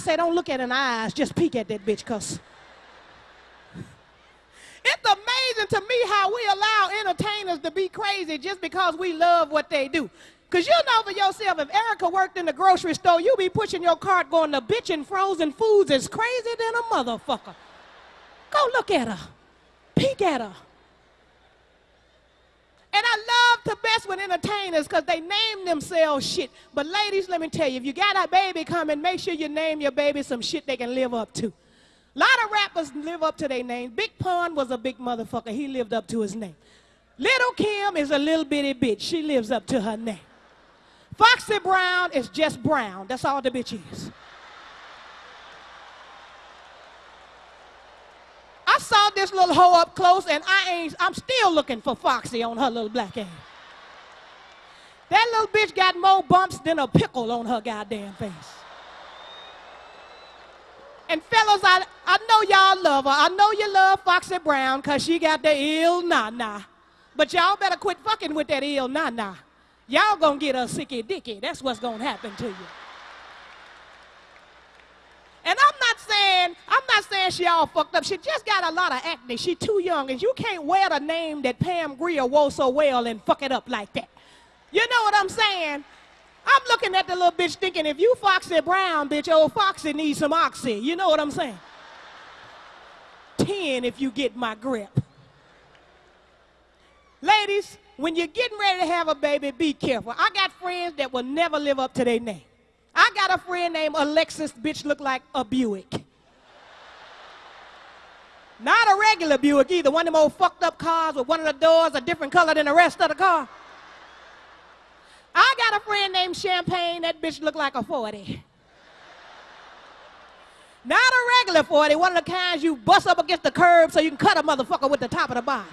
say don't look at an eyes, just peek at that bitch, cuz. It's amazing to me how we allow entertainers to be crazy just because we love what they do. Because you know for yourself, if Erica worked in the grocery store, you be pushing your cart going, the bitch in frozen foods is crazy than a motherfucker. Go look at her. Peek at her. And I love to best with entertainers because they name themselves shit. But ladies, let me tell you, if you got a baby coming, make sure you name your baby some shit they can live up to. A lot of rappers live up to their name. Big Pun was a big motherfucker. He lived up to his name. Little Kim is a little bitty bitch. She lives up to her name. Foxy Brown is just brown. That's all the bitch is. Saw this little hoe up close and I ain't, I'm still looking for Foxy on her little black ass. That little bitch got more bumps than a pickle on her goddamn face. And fellas, I, I know y'all love her. I know you love Foxy Brown because she got the ill nah-nah. But y'all better quit fucking with that ill nah-nah. Y'all gonna get a sicky dicky. That's what's gonna happen to you. And I'm not saying, I'm not saying she all fucked up. She just got a lot of acne. She too young, and you can't wear the name that Pam Grier wore so well and fuck it up like that. You know what I'm saying? I'm looking at the little bitch thinking, if you Foxy Brown, bitch, old Foxy needs some oxy. You know what I'm saying? Ten if you get my grip. Ladies, when you're getting ready to have a baby, be careful. I got friends that will never live up to their name. I got a friend named Alexis, bitch look like a Buick. Not a regular Buick either, one of them old fucked up cars with one of the doors a different color than the rest of the car. I got a friend named Champagne, that bitch look like a 40. Not a regular 40, one of the kinds you bust up against the curb so you can cut a motherfucker with the top of the bottom.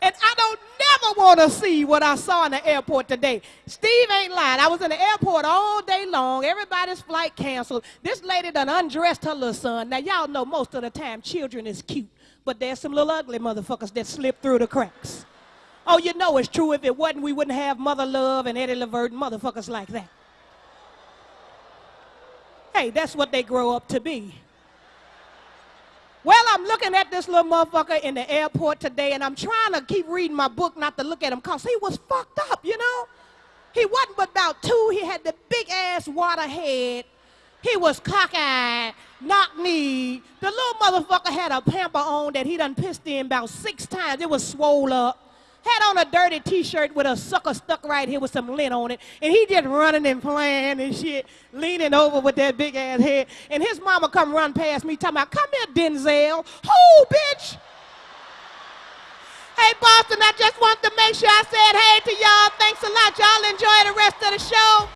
And I don't never want to see what I saw in the airport today. Steve ain't lying. I was in the airport all day long. Everybody's flight canceled. This lady done undressed her little son. Now, y'all know most of the time children is cute, but there's some little ugly motherfuckers that slip through the cracks. Oh, you know it's true. If it wasn't, we wouldn't have Mother Love and Eddie Levert and motherfuckers like that. Hey, that's what they grow up to be. Well, I'm looking at this little motherfucker in the airport today, and I'm trying to keep reading my book not to look at him because he was fucked up, you know? He wasn't but about two. He had the big ass water head. He was cockeyed, knock-kneed. The little motherfucker had a pamper on that he done pissed in about six times. It was swole up had on a dirty t-shirt with a sucker stuck right here with some lint on it, and he just running and playing and shit, leaning over with that big ass head. And his mama come run past me talking about, come here, Denzel. Who, bitch? Hey, Boston, I just want to make sure I said hey to y'all. Thanks a lot. Y'all enjoy the rest of the show.